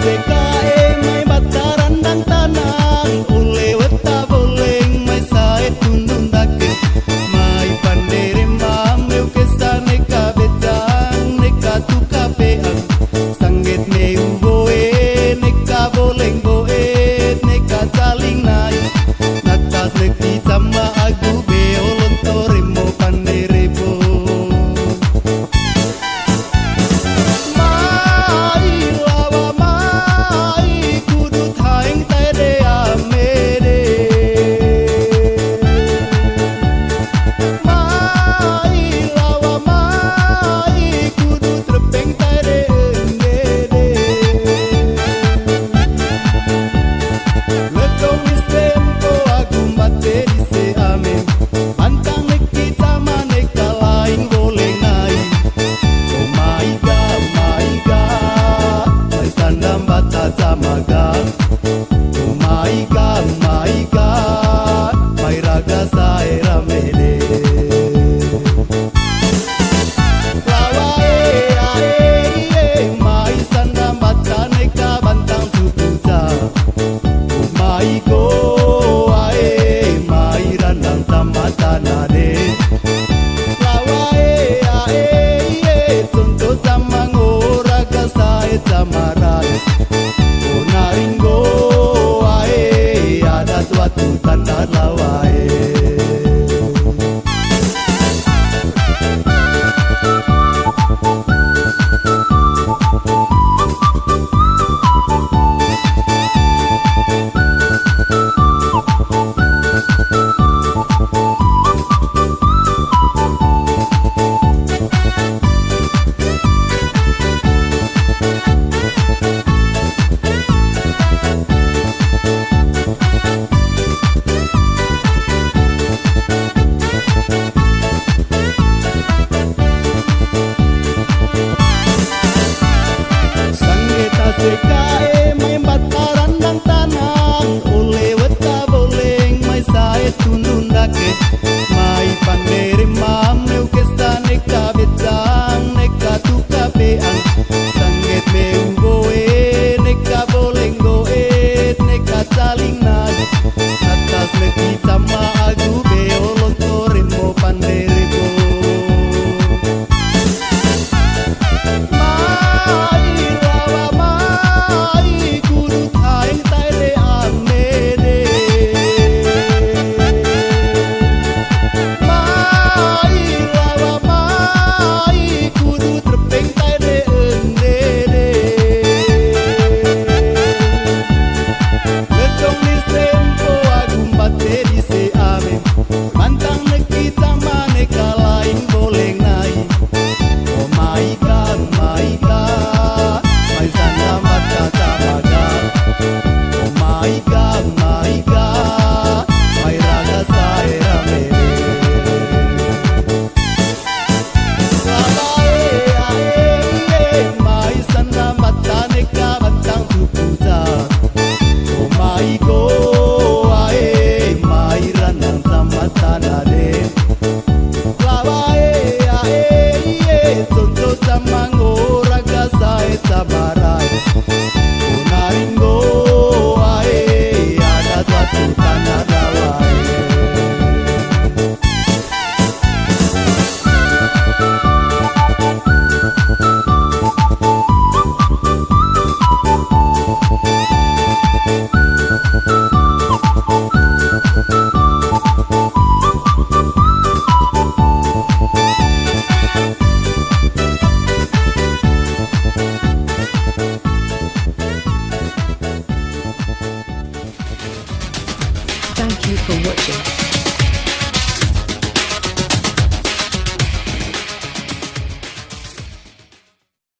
Se cae ficar. Thank you for watching.